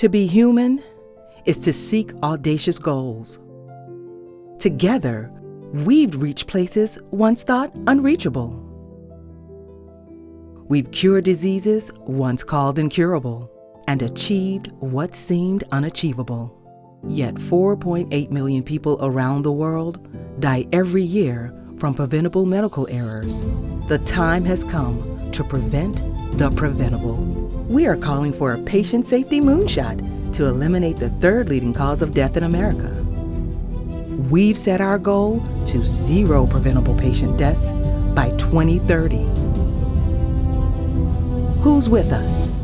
To be human is to seek audacious goals. Together, we've reached places once thought unreachable. We've cured diseases once called incurable and achieved what seemed unachievable. Yet 4.8 million people around the world die every year from preventable medical errors. The time has come to prevent the preventable. We are calling for a patient safety moonshot to eliminate the third leading cause of death in America. We've set our goal to zero preventable patient deaths by 2030. Who's with us?